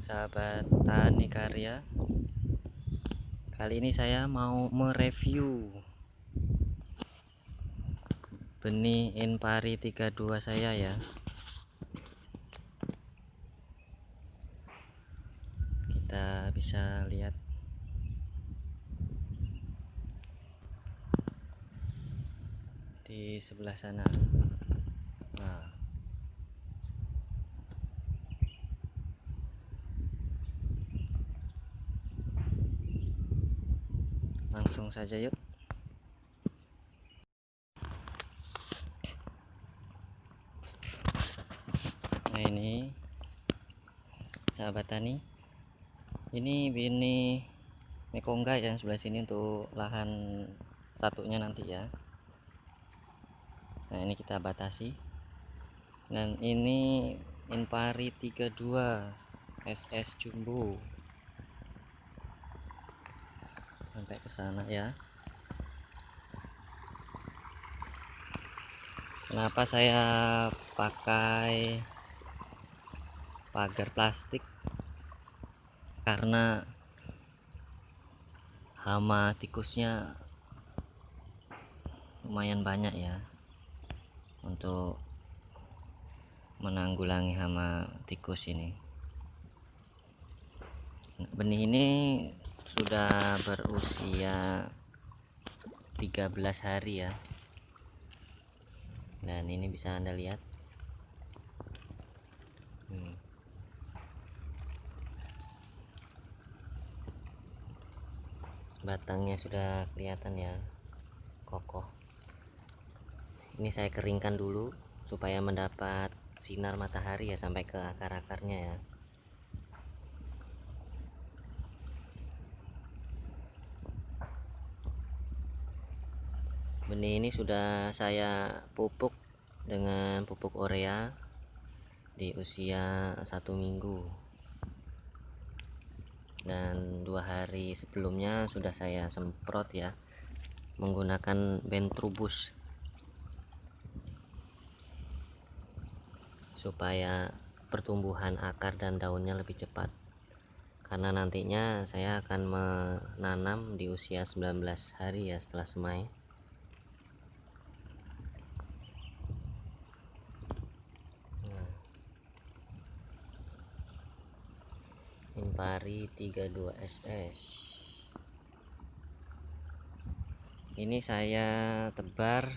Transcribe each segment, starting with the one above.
sahabat tani karya Kali ini saya mau mereview Benih Inpari 32 saya ya. Kita bisa lihat. Di sebelah sana langsung saja yuk. Nah ini sahabat tani. Ini bini mekongga yang sebelah sini untuk lahan satunya nanti ya. Nah ini kita batasi. Dan ini inpari 32 SS jumbo sampai ke sana ya. Kenapa saya pakai pagar plastik? Karena hama tikusnya lumayan banyak ya untuk menanggulangi hama tikus ini. Benih ini sudah berusia 13 hari ya. Dan ini bisa anda lihat. Hmm. batangnya sudah kelihatan ya kokoh. Ini saya keringkan dulu supaya mendapat sinar matahari ya sampai ke akar-akarnya ya benih ini sudah saya pupuk dengan pupuk urea di usia satu minggu. Dan dua hari sebelumnya sudah saya semprot ya menggunakan bentrubus. Supaya pertumbuhan akar dan daunnya lebih cepat. Karena nantinya saya akan menanam di usia 19 hari ya setelah semai Impari 32 SS ini saya tebar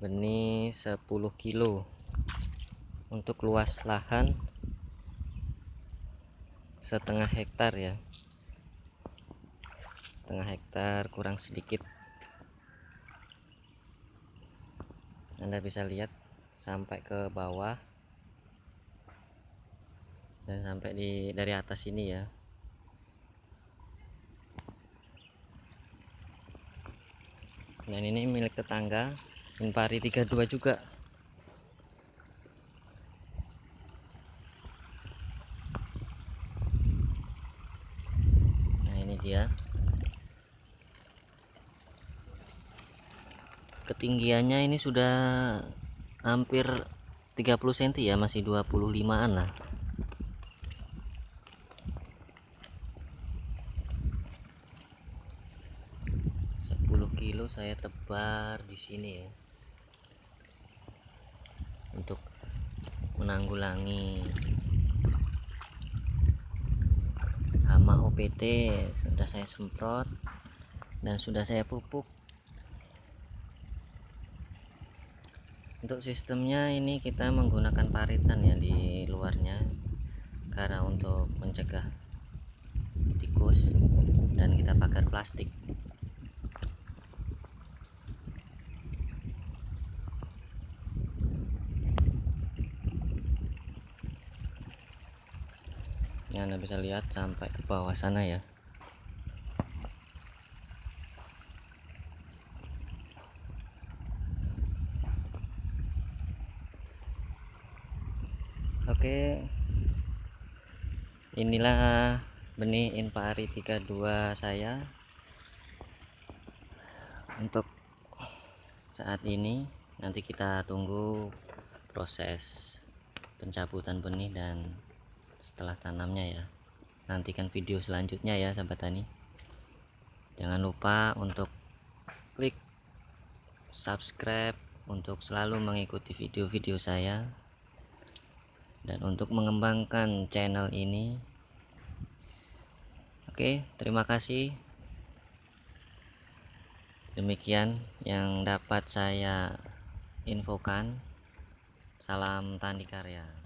benih 10 kilo untuk luas lahan setengah hektar ya. Setengah hektar kurang sedikit. Anda bisa lihat sampai ke bawah dan sampai di dari atas ini ya. Dan ini milik tetangga Inpari 32 juga. Nah ini dia. Ketinggiannya ini sudah hampir 30 cm ya masih 25an lah 10 kilo saya tebar di sini ya. Untuk menanggulangi hama OPT sudah saya semprot dan sudah saya pupuk. Untuk sistemnya ini kita menggunakan paritan ya di luarnya karena untuk mencegah tikus dan kita pakai plastik ya anda bisa lihat sampai ke bawah sana ya. Oke. Inilah benih Inpari 32 saya. Untuk saat ini nanti kita tunggu proses pencabutan benih dan setelah tanamnya ya. Nantikan video selanjutnya ya sahabat tani. Jangan lupa untuk klik subscribe untuk selalu mengikuti video-video saya. Dan untuk mengembangkan channel ini. Oke terima kasih. Demikian yang dapat saya infokan. Salam tani karya